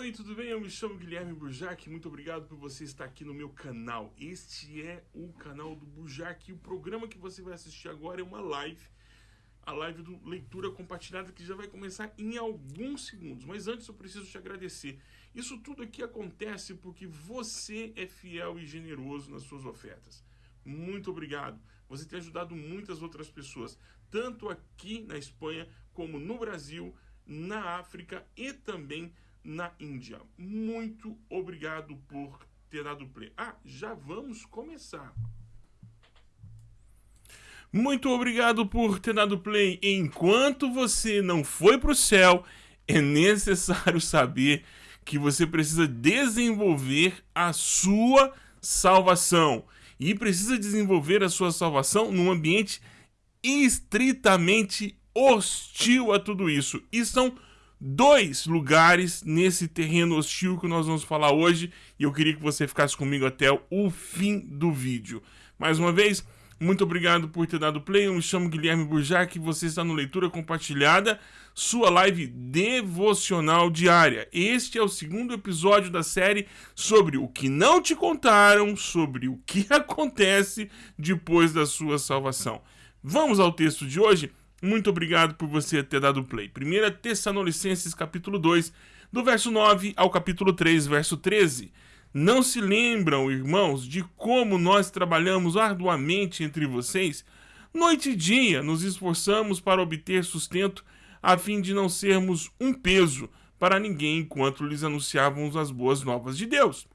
Oi, tudo bem? Eu me chamo Guilherme Burjac. Muito obrigado por você estar aqui no meu canal. Este é o canal do Burjac. E o programa que você vai assistir agora é uma live. A live do Leitura Compartilhada que já vai começar em alguns segundos. Mas antes eu preciso te agradecer. Isso tudo aqui acontece porque você é fiel e generoso nas suas ofertas. Muito obrigado. Você tem ajudado muitas outras pessoas, tanto aqui na Espanha como no Brasil, na África e também na Índia. Muito obrigado por ter dado play. Ah, já vamos começar. Muito obrigado por ter dado play. Enquanto você não foi para o céu, é necessário saber que você precisa desenvolver a sua salvação. E precisa desenvolver a sua salvação num ambiente estritamente hostil a tudo isso. E são dois lugares nesse terreno hostil que nós vamos falar hoje e eu queria que você ficasse comigo até o fim do vídeo. Mais uma vez, muito obrigado por ter dado play. Eu me chamo Guilherme Burjac e você está no Leitura Compartilhada, sua live devocional diária. Este é o segundo episódio da série sobre o que não te contaram, sobre o que acontece depois da sua salvação. Vamos ao texto de hoje? Muito obrigado por você ter dado play. 1 Tessalonicenses capítulo 2, do verso 9 ao capítulo 3, verso 13. Não se lembram, irmãos, de como nós trabalhamos arduamente entre vocês? Noite e dia nos esforçamos para obter sustento, a fim de não sermos um peso para ninguém enquanto lhes anunciávamos as boas novas de Deus.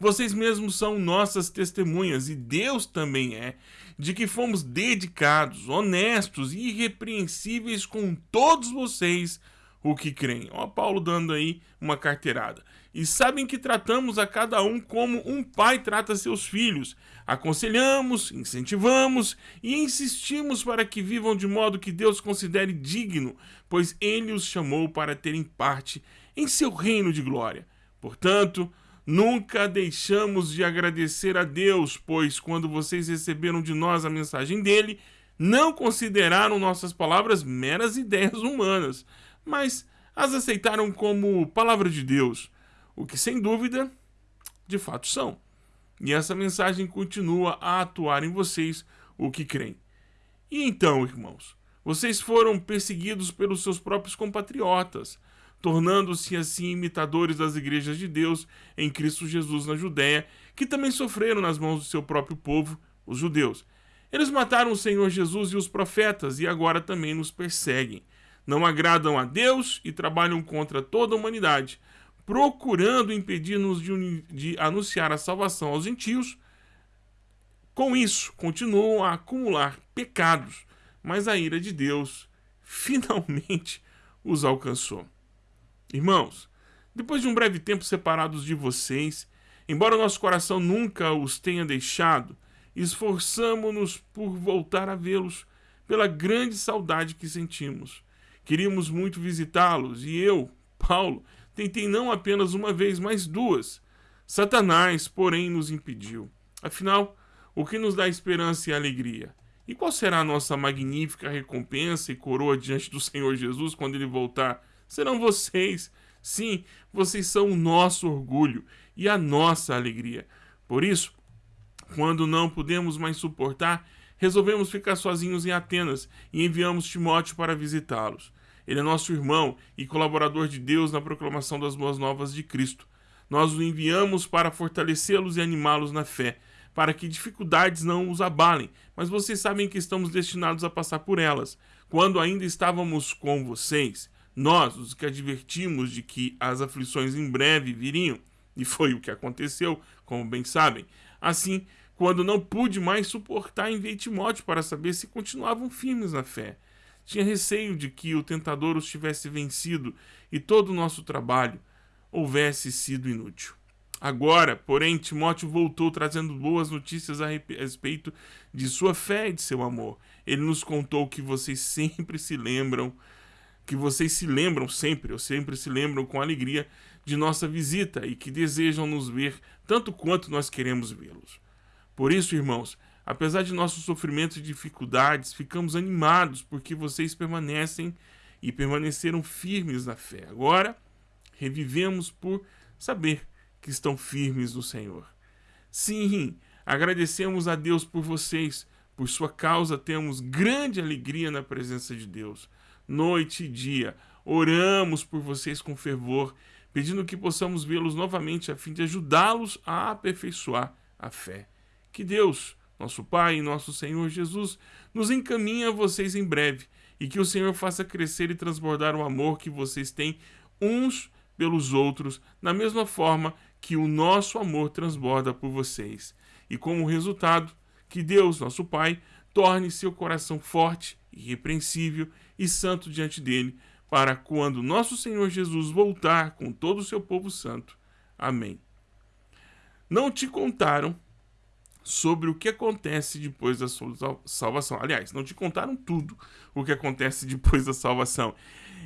Vocês mesmos são nossas testemunhas e Deus também é, de que fomos dedicados, honestos e irrepreensíveis com todos vocês o que creem. Ó, Paulo dando aí uma carteirada. E sabem que tratamos a cada um como um pai trata seus filhos. Aconselhamos, incentivamos e insistimos para que vivam de modo que Deus considere digno, pois Ele os chamou para terem parte em seu reino de glória. Portanto, Nunca deixamos de agradecer a Deus, pois quando vocês receberam de nós a mensagem dele, não consideraram nossas palavras meras ideias humanas, mas as aceitaram como palavra de Deus, o que sem dúvida, de fato são. E essa mensagem continua a atuar em vocês, o que creem. E então, irmãos, vocês foram perseguidos pelos seus próprios compatriotas, tornando-se assim imitadores das igrejas de Deus em Cristo Jesus na Judéia, que também sofreram nas mãos do seu próprio povo, os judeus. Eles mataram o Senhor Jesus e os profetas e agora também nos perseguem. Não agradam a Deus e trabalham contra toda a humanidade, procurando impedir-nos de, de anunciar a salvação aos gentios. Com isso, continuam a acumular pecados, mas a ira de Deus finalmente os alcançou. Irmãos, depois de um breve tempo separados de vocês, embora nosso coração nunca os tenha deixado, esforçamo-nos por voltar a vê-los pela grande saudade que sentimos. Queríamos muito visitá-los e eu, Paulo, tentei não apenas uma vez, mas duas. Satanás, porém, nos impediu. Afinal, o que nos dá esperança e alegria? E qual será a nossa magnífica recompensa e coroa diante do Senhor Jesus quando ele voltar? Serão vocês. Sim, vocês são o nosso orgulho e a nossa alegria. Por isso, quando não pudemos mais suportar, resolvemos ficar sozinhos em Atenas e enviamos Timóteo para visitá-los. Ele é nosso irmão e colaborador de Deus na proclamação das boas novas de Cristo. Nós o enviamos para fortalecê-los e animá-los na fé, para que dificuldades não os abalem, mas vocês sabem que estamos destinados a passar por elas. Quando ainda estávamos com vocês, nós, os que advertimos de que as aflições em breve viriam, e foi o que aconteceu, como bem sabem. Assim, quando não pude mais suportar, enviei Timóteo para saber se continuavam firmes na fé. Tinha receio de que o tentador os tivesse vencido e todo o nosso trabalho houvesse sido inútil. Agora, porém, Timóteo voltou trazendo boas notícias a respeito de sua fé e de seu amor. Ele nos contou que vocês sempre se lembram que vocês se lembram sempre, ou sempre se lembram com alegria de nossa visita e que desejam nos ver tanto quanto nós queremos vê-los. Por isso, irmãos, apesar de nossos sofrimentos e dificuldades, ficamos animados porque vocês permanecem e permaneceram firmes na fé. Agora, revivemos por saber que estão firmes no Senhor. Sim, agradecemos a Deus por vocês, por sua causa temos grande alegria na presença de Deus. Noite e dia, oramos por vocês com fervor, pedindo que possamos vê-los novamente a fim de ajudá-los a aperfeiçoar a fé. Que Deus, nosso Pai e nosso Senhor Jesus, nos encaminhe a vocês em breve e que o Senhor faça crescer e transbordar o amor que vocês têm uns pelos outros, da mesma forma que o nosso amor transborda por vocês. E como resultado, que Deus, nosso Pai, torne seu coração forte, irrepreensível e santo diante dele, para quando nosso Senhor Jesus voltar com todo o seu povo santo. Amém. Não te contaram sobre o que acontece depois da salvação. Aliás, não te contaram tudo o que acontece depois da salvação.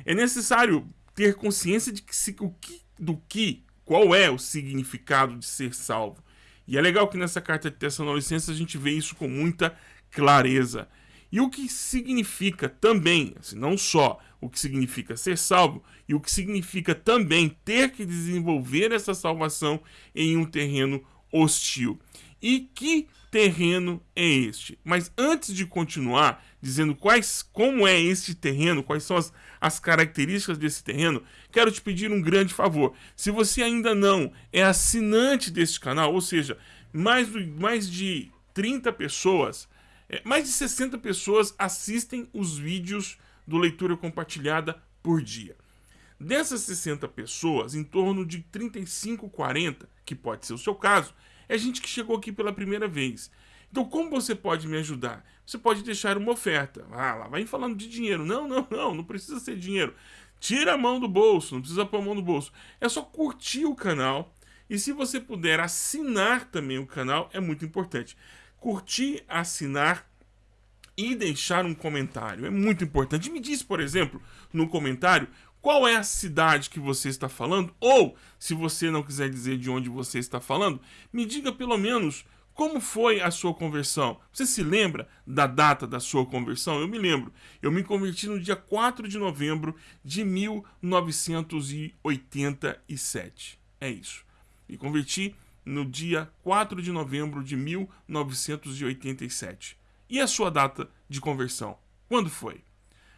É necessário ter consciência de que, se, o que, do que, qual é o significado de ser salvo. E é legal que nessa carta de Tessalonicenses a gente vê isso com muita clareza. E o que significa também, assim, não só o que significa ser salvo, e o que significa também ter que desenvolver essa salvação em um terreno hostil. E que terreno é este? Mas antes de continuar dizendo quais, como é este terreno, quais são as, as características desse terreno, quero te pedir um grande favor. Se você ainda não é assinante deste canal, ou seja, mais, mais de 30 pessoas, é, mais de 60 pessoas assistem os vídeos do Leitura Compartilhada por dia. Dessas 60 pessoas, em torno de 35, 40, que pode ser o seu caso, é gente que chegou aqui pela primeira vez. Então, como você pode me ajudar? Você pode deixar uma oferta. Ah, lá vai falando de dinheiro. Não, não, não, não precisa ser dinheiro. Tira a mão do bolso, não precisa pôr a mão no bolso. É só curtir o canal. E se você puder assinar também o canal, é muito importante. Curtir, assinar e deixar um comentário. É muito importante. Me diz, por exemplo, no comentário qual é a cidade que você está falando, ou, se você não quiser dizer de onde você está falando, me diga pelo menos como foi a sua conversão. Você se lembra da data da sua conversão? Eu me lembro. Eu me converti no dia 4 de novembro de 1987. É isso. Me converti no dia 4 de novembro de 1987. E a sua data de conversão? Quando foi?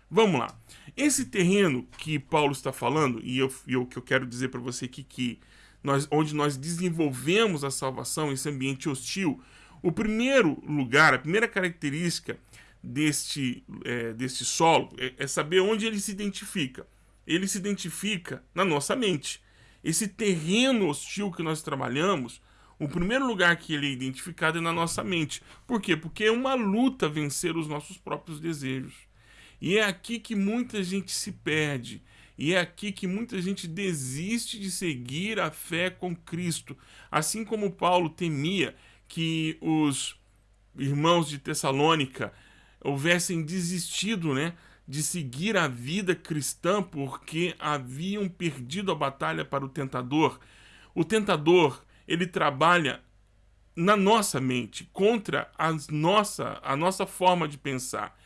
Vamos lá. Esse terreno que Paulo está falando, e o que eu quero dizer para você aqui que nós, onde nós desenvolvemos a salvação, esse ambiente hostil, o primeiro lugar, a primeira característica deste, é, deste solo é, é saber onde ele se identifica. Ele se identifica na nossa mente. Esse terreno hostil que nós trabalhamos, o primeiro lugar que ele é identificado é na nossa mente. Por quê? Porque é uma luta vencer os nossos próprios desejos. E é aqui que muita gente se perde. E é aqui que muita gente desiste de seguir a fé com Cristo. Assim como Paulo temia que os irmãos de Tessalônica houvessem desistido, né, de seguir a vida cristã porque haviam perdido a batalha para o tentador. O tentador, ele trabalha na nossa mente, contra as nossa, a nossa forma de pensar.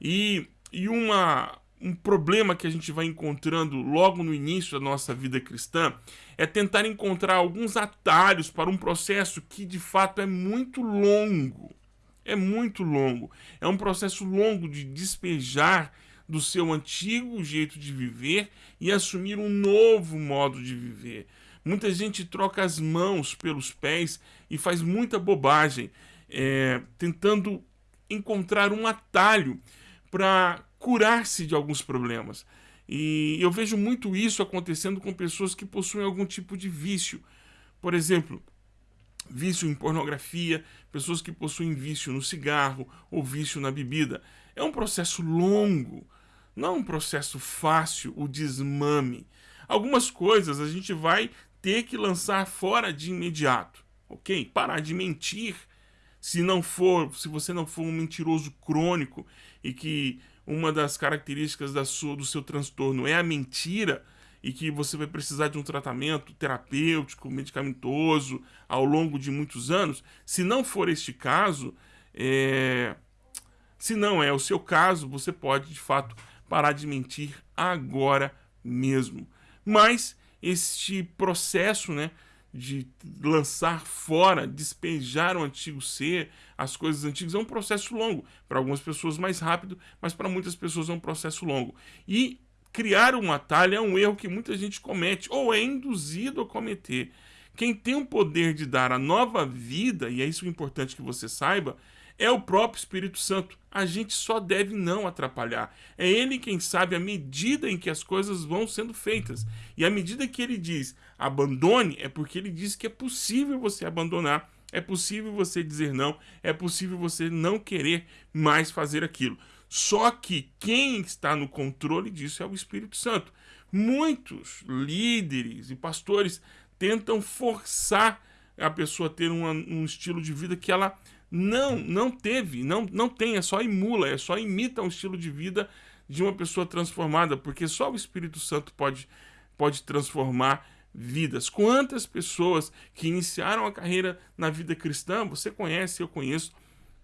E e uma, um problema que a gente vai encontrando logo no início da nossa vida cristã é tentar encontrar alguns atalhos para um processo que de fato é muito longo. É muito longo. É um processo longo de despejar do seu antigo jeito de viver e assumir um novo modo de viver. Muita gente troca as mãos pelos pés e faz muita bobagem, é, tentando encontrar um atalho para curar-se de alguns problemas. E eu vejo muito isso acontecendo com pessoas que possuem algum tipo de vício. Por exemplo, vício em pornografia, pessoas que possuem vício no cigarro ou vício na bebida. É um processo longo, não um processo fácil, o desmame. Algumas coisas a gente vai ter que lançar fora de imediato, ok? Parar de mentir se não for, se você não for um mentiroso crônico e que uma das características da sua, do seu transtorno é a mentira e que você vai precisar de um tratamento terapêutico, medicamentoso ao longo de muitos anos, se não for este caso, é... se não é o seu caso, você pode de fato parar de mentir agora mesmo. Mas este processo, né? De lançar fora, despejar o antigo ser, as coisas antigas, é um processo longo. Para algumas pessoas mais rápido, mas para muitas pessoas é um processo longo. E criar um atalho é um erro que muita gente comete, ou é induzido a cometer. Quem tem o poder de dar a nova vida, e é isso importante que você saiba, é o próprio Espírito Santo. A gente só deve não atrapalhar. É ele quem sabe a medida em que as coisas vão sendo feitas. E à medida que ele diz abandone, é porque ele diz que é possível você abandonar, é possível você dizer não, é possível você não querer mais fazer aquilo. Só que quem está no controle disso é o Espírito Santo. Muitos líderes e pastores tentam forçar a pessoa a ter uma, um estilo de vida que ela não, não teve, não, não tem, é só emula, é só imita um estilo de vida de uma pessoa transformada, porque só o Espírito Santo pode, pode transformar vidas. Quantas pessoas que iniciaram a carreira na vida cristã, você conhece, eu conheço,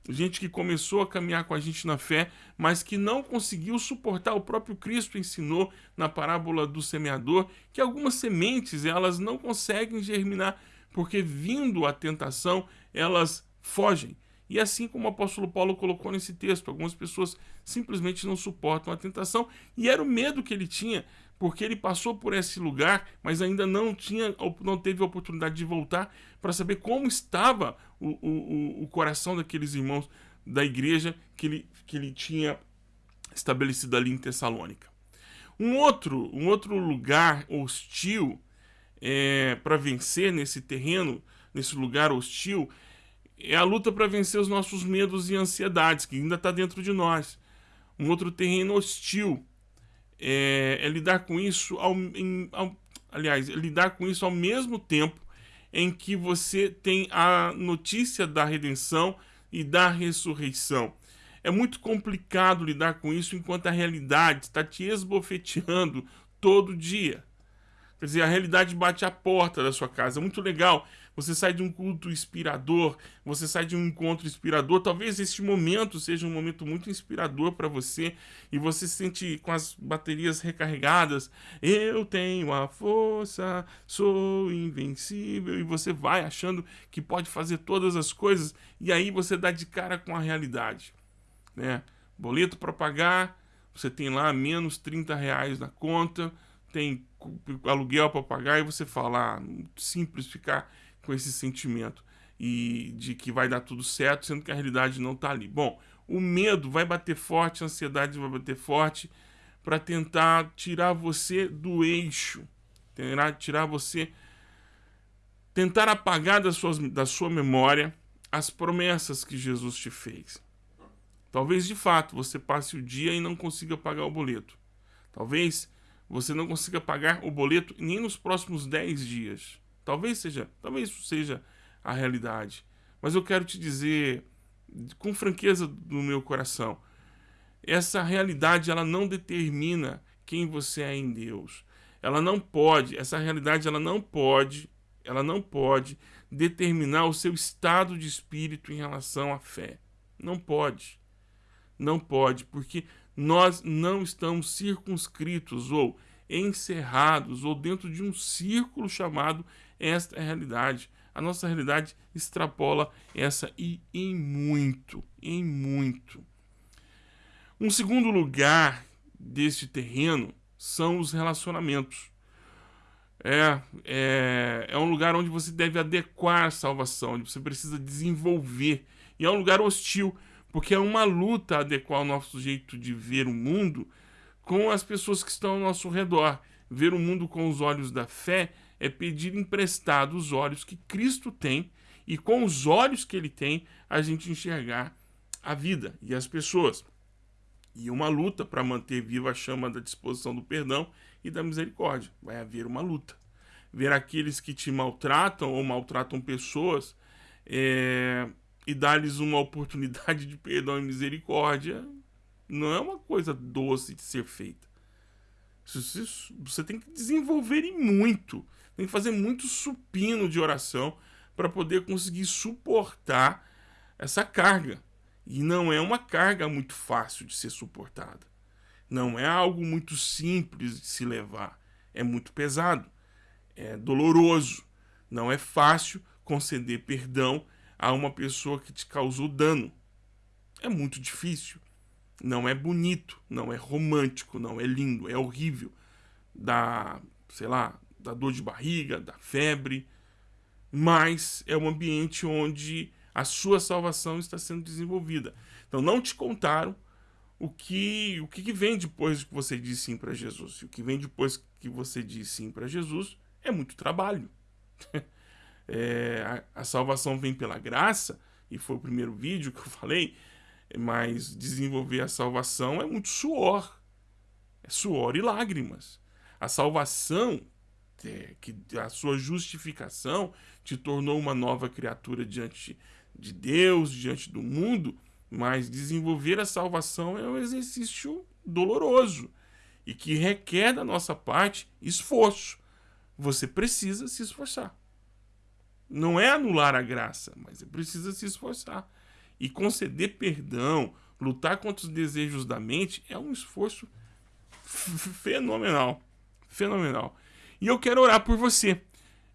gente que começou a caminhar com a gente na fé, mas que não conseguiu suportar. O próprio Cristo ensinou na parábola do semeador que algumas sementes elas não conseguem germinar, porque vindo a tentação, elas fogem. E assim como o apóstolo Paulo colocou nesse texto, algumas pessoas simplesmente não suportam a tentação, e era o medo que ele tinha, porque ele passou por esse lugar, mas ainda não tinha, não teve a oportunidade de voltar para saber como estava o, o, o coração daqueles irmãos da igreja que ele, que ele tinha estabelecido ali em Tessalônica. Um outro, um outro lugar hostil é, para vencer nesse terreno, nesse lugar hostil, é a luta para vencer os nossos medos e ansiedades, que ainda está dentro de nós. Um outro terreno hostil é, é lidar com isso, ao, em, ao, aliás, é lidar com isso ao mesmo tempo em que você tem a notícia da redenção e da ressurreição. É muito complicado lidar com isso enquanto a realidade está te esbofeteando todo dia. Quer dizer, a realidade bate à porta da sua casa. É muito legal você sai de um culto inspirador, você sai de um encontro inspirador. Talvez este momento seja um momento muito inspirador para você e você se sente com as baterias recarregadas. Eu tenho a força, sou invencível. E você vai achando que pode fazer todas as coisas e aí você dá de cara com a realidade. Né? Boleto para pagar, você tem lá menos 30 reais na conta, tem aluguel para pagar e você fala, ah, simples ficar com esse sentimento e de que vai dar tudo certo, sendo que a realidade não está ali. Bom, o medo vai bater forte, a ansiedade vai bater forte para tentar tirar você do eixo, tentar tirar você, tentar apagar da sua, da sua memória as promessas que Jesus te fez. Talvez de fato você passe o dia e não consiga pagar o boleto. Talvez você não consiga pagar o boleto nem nos próximos 10 dias. Talvez seja, talvez isso seja a realidade. Mas eu quero te dizer com franqueza do meu coração, essa realidade ela não determina quem você é em Deus. Ela não pode, essa realidade ela não pode, ela não pode determinar o seu estado de espírito em relação à fé. Não pode. Não pode, porque nós não estamos circunscritos ou encerrados ou dentro de um círculo chamado esta é a realidade. A nossa realidade extrapola essa e em muito, em muito. Um segundo lugar deste terreno são os relacionamentos. É, é, é um lugar onde você deve adequar a salvação, onde você precisa desenvolver. E é um lugar hostil, porque é uma luta adequar o nosso jeito de ver o mundo com as pessoas que estão ao nosso redor. Ver o mundo com os olhos da fé é pedir emprestado os olhos que Cristo tem e com os olhos que ele tem a gente enxergar a vida e as pessoas. E uma luta para manter viva a chama da disposição do perdão e da misericórdia. Vai haver uma luta. Ver aqueles que te maltratam ou maltratam pessoas é, e dar-lhes uma oportunidade de perdão e misericórdia não é uma coisa doce de ser feita. Você tem que desenvolver e muito tem que fazer muito supino de oração para poder conseguir suportar essa carga. E não é uma carga muito fácil de ser suportada. Não é algo muito simples de se levar. É muito pesado. é doloroso, não é fácil conceder perdão a uma pessoa que te causou dano. É muito difícil. Não é bonito, não é romântico, não é lindo, é horrível. Dá, sei lá, da dor de barriga, da febre, mas é um ambiente onde a sua salvação está sendo desenvolvida. Então não te contaram o que o que vem depois que você diz sim para Jesus. o que vem depois que você diz sim para Jesus é muito trabalho. é, a, a, salvação vem pela graça, e foi o primeiro vídeo que eu falei, mas desenvolver a salvação é muito suor. É suor e lágrimas. A salvação, que a sua justificação te tornou uma nova criatura diante de Deus, diante do mundo, mas desenvolver a salvação é um exercício doloroso e que requer da nossa parte esforço. Você precisa se esforçar. Não é anular a graça, mas você precisa se esforçar. E conceder perdão, lutar contra os desejos da mente é um esforço fenomenal. Fenomenal. E eu quero orar por você.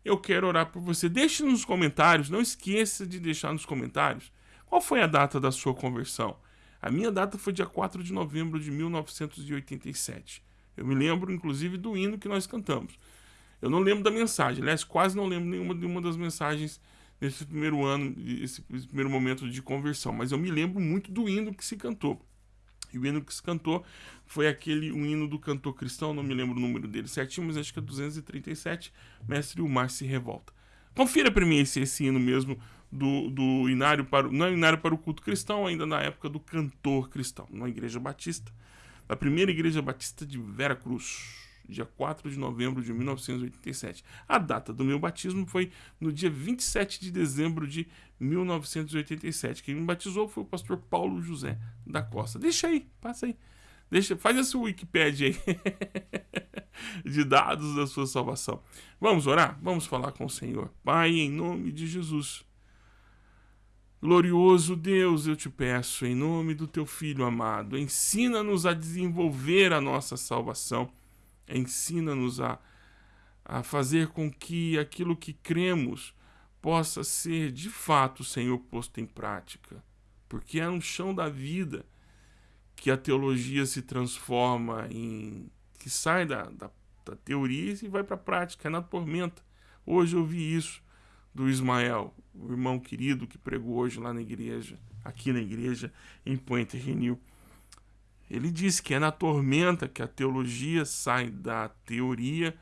Eu quero orar por você. Deixe nos comentários, não esqueça de deixar nos comentários qual foi a data da sua conversão. A minha data foi dia 4 de novembro de 1987. Eu me lembro, inclusive, do hino que nós cantamos. Eu não lembro da mensagem, aliás, quase não lembro nenhuma de uma das mensagens nesse primeiro ano, esse primeiro momento de conversão, mas eu me lembro muito do hino que se cantou. E o hino que se cantou foi aquele, um hino do cantor cristão, não me lembro o número dele certinho, mas acho que é 237, Mestre o Mar se revolta. Confira para mim esse, esse hino mesmo do, do inário para, não é inário para o culto cristão, ainda na época do cantor cristão, na Igreja Batista, da primeira Igreja Batista de Vera Cruz dia 4 de novembro de 1987. A data do meu batismo foi no dia 27 de dezembro de 1987. Quem me batizou foi o pastor Paulo José da Costa. Deixa aí, passa aí. Deixa, faz essa Wikipedia aí de dados da sua salvação. Vamos orar? Vamos falar com o Senhor. Pai, em nome de Jesus. Glorioso Deus, eu te peço, em nome do teu Filho amado, ensina-nos a desenvolver a nossa salvação Ensina-nos a, a fazer com que aquilo que cremos possa ser de fato, Senhor, posto em prática. Porque é no chão da vida que a teologia se transforma em. que sai da, da, da teoria e vai para a prática, é na tormenta. Hoje eu vi isso do Ismael, o irmão querido que pregou hoje lá na igreja, aqui na igreja, em Pointe Renil. Ele diz que é na tormenta que a teologia sai da teoria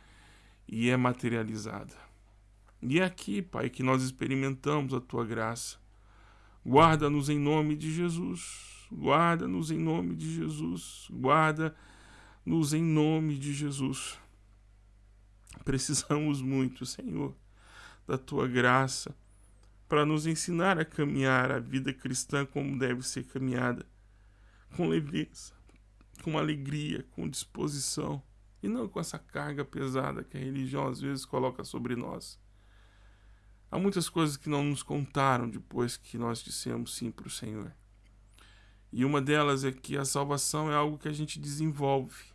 e é materializada. E é aqui, Pai, que nós experimentamos a tua graça. Guarda-nos em nome de Jesus. Guarda-nos em nome de Jesus. Guarda-nos em nome de Jesus. Precisamos muito, Senhor, da tua graça para nos ensinar a caminhar a vida cristã como deve ser caminhada, com leveza, com alegria, com disposição, e não com essa carga pesada que a religião às vezes coloca sobre nós. Há muitas coisas que não nos contaram depois que nós dissemos sim para o Senhor. E uma delas é que a salvação é algo que a gente desenvolve,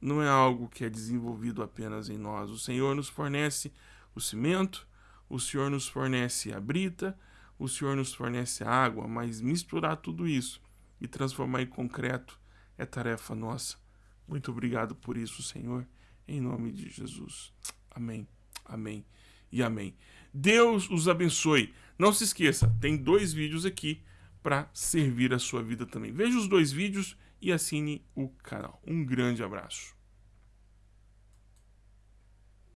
não é algo que é desenvolvido apenas em nós. O Senhor nos fornece o cimento, o Senhor nos fornece a brita, o Senhor nos fornece a água, mas misturar tudo isso e transformar em concreto é tarefa nossa. Muito obrigado por isso, Senhor, em nome de Jesus. Amém, amém e amém. Deus os abençoe. Não se esqueça, tem dois vídeos aqui para servir a sua vida também. Veja os dois vídeos e assine o canal. Um grande abraço.